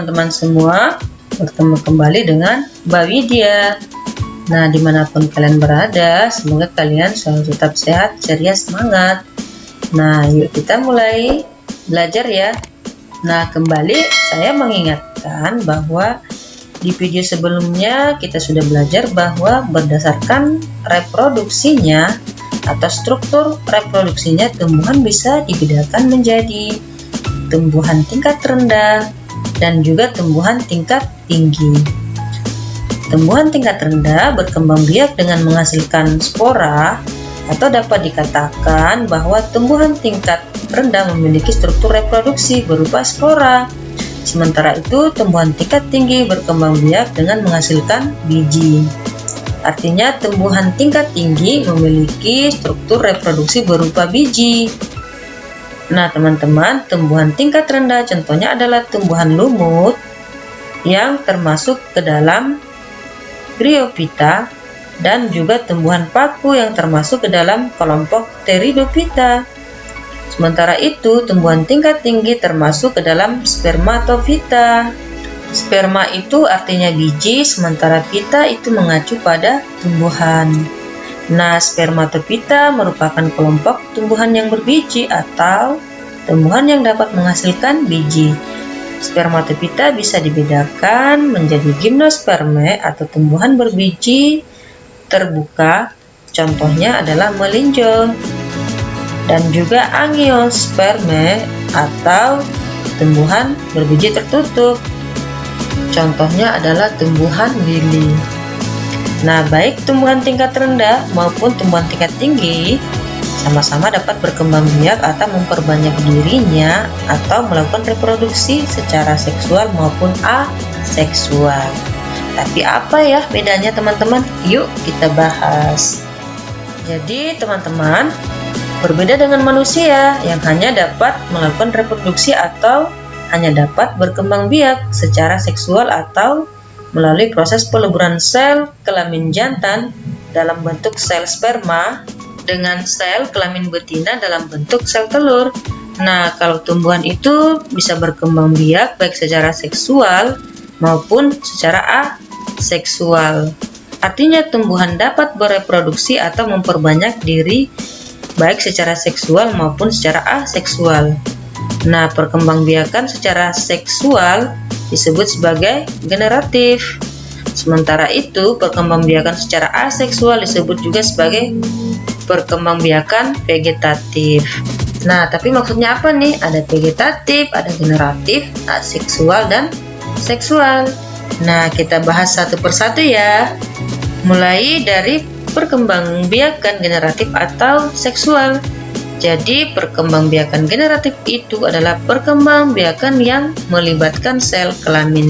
Teman-teman semua, bertemu kembali dengan Mbak Widya. Nah, di mana pun kalian berada, semoga kalian selalu tetap sehat, ceria, semangat. Nah, yuk kita mulai belajar ya. Nah, kembali saya mengingatkan bahwa di video sebelumnya kita sudah belajar bahwa berdasarkan reproduksinya atau struktur reproduksinya tumbuhan bisa dibedakan menjadi tumbuhan tingkat rendah, dan juga tumbuhan tingkat tinggi. Tumbuhan tingkat rendah berkembang biak dengan menghasilkan spora atau dapat dikatakan bahwa tumbuhan tingkat rendah memiliki struktur reproduksi berupa spora. Sementara itu, tumbuhan tingkat tinggi berkembang biak dengan menghasilkan biji. Artinya, tumbuhan tingkat tinggi memiliki struktur reproduksi berupa biji. Nah, teman-teman, tumbuhan tingkat rendah contohnya adalah tumbuhan lumut yang termasuk ke dalam Bryophyta dan juga tumbuhan paku yang termasuk ke dalam kelompok Pteridophyta. Sementara itu, tumbuhan tingkat tinggi termasuk ke dalam Spermatophyta. Sperma itu artinya biji, sementara pita itu mengacu pada tumbuhan. Nah, spermatopita merupakan kelompok tumbuhan yang berbiji atau tumbuhan yang dapat menghasilkan biji. Spermatopita bisa dibedakan menjadi gimnosperme atau tumbuhan berbiji terbuka, contohnya adalah melinjo, dan juga angiosperme atau tumbuhan berbiji tertutup, contohnya adalah tumbuhan lili. Nah, baik tumbuhan tingkat rendah maupun tumbuhan tingkat tinggi sama-sama dapat berkembang biak atau memperbanyak dirinya atau melakukan reproduksi secara seksual maupun aseksual. Tapi apa ya bedanya teman-teman? Yuk kita bahas. Jadi teman-teman, berbeda dengan manusia yang hanya dapat melakukan reproduksi atau hanya dapat berkembang biak secara seksual atau melalui proses peleburan sel kelamin jantan dalam bentuk sel sperma dengan sel kelamin betina dalam bentuk sel telur. Nah, kalau tumbuhan itu bisa berkembang biak baik secara seksual maupun secara aseksual. Artinya tumbuhan dapat bereproduksi atau memperbanyak diri baik secara seksual maupun secara aseksual. Nah, perkembangbiakan secara seksual disebut sebagai generatif. Sementara itu, perkembangbiakan secara aseksual disebut juga sebagai perkembangbiakan vegetatif. Nah, tapi maksudnya apa nih? Ada vegetatif, ada generatif, aseksual, dan seksual. Nah, kita bahas satu persatu ya. Mulai dari perkembangbiakan generatif atau seksual. Jadi, perkembangbiakan generatif itu adalah perkembangbiakan yang melibatkan sel kelamin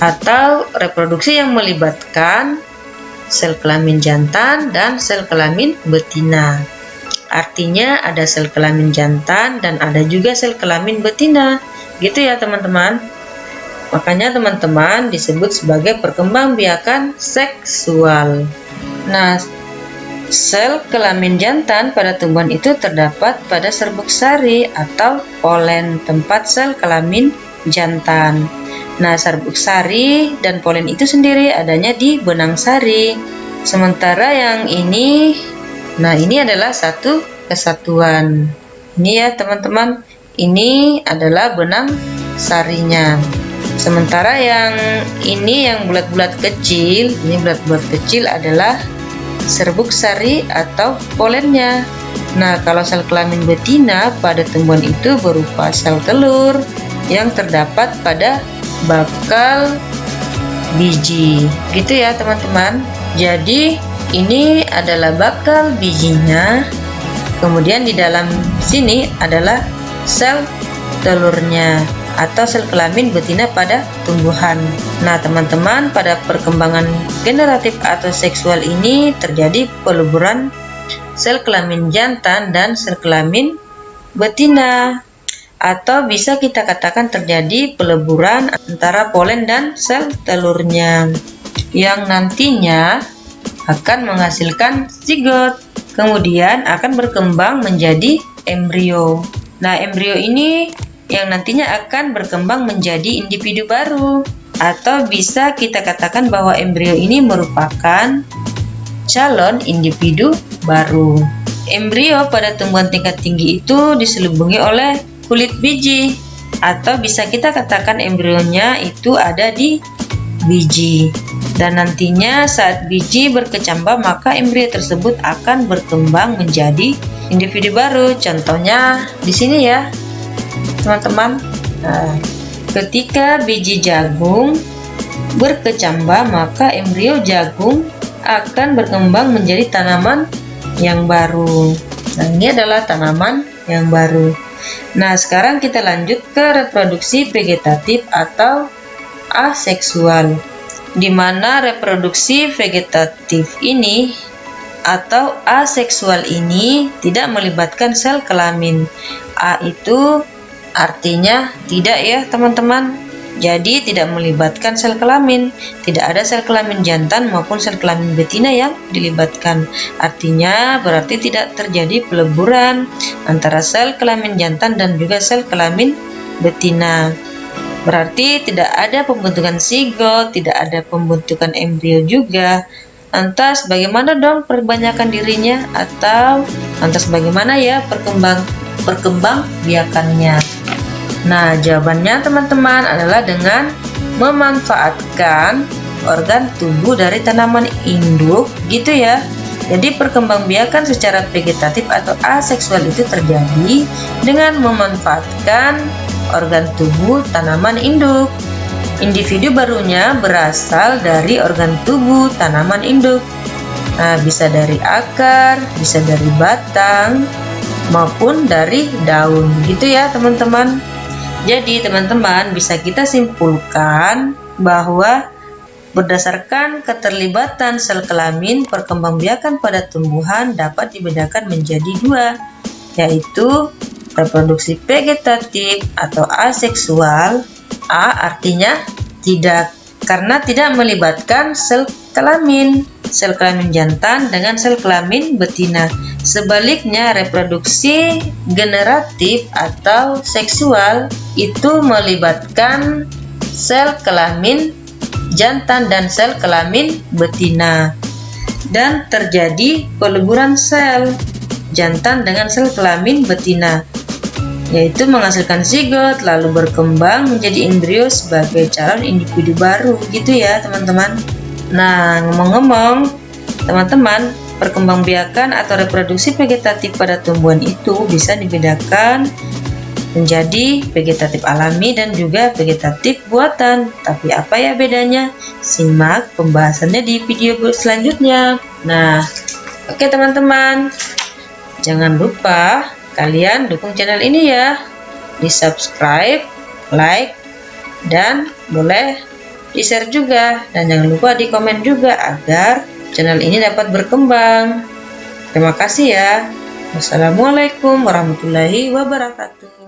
atau reproduksi yang melibatkan sel kelamin jantan dan sel kelamin betina. Artinya ada sel kelamin jantan dan ada juga sel kelamin betina. Gitu ya, teman-teman. Makanya teman-teman disebut sebagai perkembangbiakan seksual. Nah, Sel kelamin jantan pada tumbuhan itu terdapat pada serbuk sari atau polen tempat sel kelamin jantan. Nah, serbuk sari dan polen itu sendiri adanya di benang sari. Sementara yang ini, nah ini adalah satu kesatuan. Ini ya teman-teman, ini adalah benang sarinya. Sementara yang ini yang bulat-bulat kecil, ini bulat-bulat kecil adalah serbuk sari atau polennya. Nah, kalau sel kelamin betina pada tumbuhan itu berupa sel telur yang terdapat pada bakal biji. Gitu ya, teman-teman. Jadi, ini adalah bakal bijinya. Kemudian di dalam sini adalah sel telurnya atau sel kelamin betina pada tumbuhan. Nah, teman-teman, pada perkembangan generatif atau seksual ini terjadi peleburan sel kelamin jantan dan sel kelamin betina atau bisa kita katakan terjadi peleburan antara polen dan sel telurnya yang nantinya akan menghasilkan zigot kemudian akan berkembang menjadi embrio nah embrio ini yang nantinya akan berkembang menjadi individu baru. Atau bisa kita katakan bahwa embrio ini merupakan calon individu baru. Embrio pada tumbuhan tingkat tinggi itu diselubungi oleh kulit biji atau bisa kita katakan embrionya itu ada di biji dan nantinya saat biji berkecambah maka embrio tersebut akan berkembang menjadi individu baru contohnya di sini ya teman-teman nah, ketika biji jagung berkecambah maka embrio jagung akan berkembang menjadi tanaman yang baru. Nah ini adalah tanaman yang baru. Nah sekarang kita lanjut ke reproduksi vegetatif atau aseksual di mana reproduksi vegetatif ini atau aseksual ini tidak melibatkan sel kelamin. A itu artinya tidak ya teman-teman. Jadi tidak melibatkan sel kelamin. Tidak ada sel kelamin jantan maupun sel kelamin betina yang dilibatkan. Artinya berarti tidak terjadi peleburan antara sel kelamin jantan dan juga sel kelamin betina. Berarti tidak ada pembentukan sigot, tidak ada pembentukan embrio juga. Lantas bagaimana dong perbanyakan dirinya atau lantas bagaimana ya perkembang perkembang biakannya? Nah, jawabannya teman-teman adalah dengan memanfaatkan organ tubuh dari tanaman induk gitu ya. Jadi perkembangbiakan secara vegetatif atau aseksual itu terjadi dengan memanfaatkan organ tubuh tanaman induk. Individu barunya berasal dari organ tubuh tanaman induk. Nah, bisa dari akar, bisa dari batang, maupun dari daun. Gitu ya, teman-teman. Jadi, teman-teman bisa kita simpulkan bahwa berdasarkan keterlibatan sel kelamin, perkembangbiakan pada tumbuhan dapat dibedakan menjadi dua, yaitu reproduksi vegetatif atau aseksual A artinya tidak karena tidak melibatkan sel kelamin. Sel kelamin jantan dengan sel kelamin betina. Sebaliknya reproduksi generatif atau seksual itu melibatkan sel kelamin jantan dan sel kelamin betina. Dan terjadi peleburan sel jantan dengan sel kelamin betina yaitu menghasilkan zigot lalu berkembang menjadi embrio sebagai calon individu baru. Gitu ya teman-teman. Nah ngomong-ngomong teman-teman perkembangbiakan atau reproduksi vegetatif pada tumbuhan itu bisa dibedakan menjadi vegetatif alami dan juga vegetatif buatan. Tapi apa ya bedanya? Simak pembahasannya di video selanjutnya. Nah oke teman-teman. Jangan lupa Kalian dukung channel ini ya. Di subscribe, like, dan boleh di share juga. Dan jangan lupa di komen juga agar channel ini dapat berkembang. Terima kasih ya. Wassalamualaikum warahmatullahi wabarakatuh.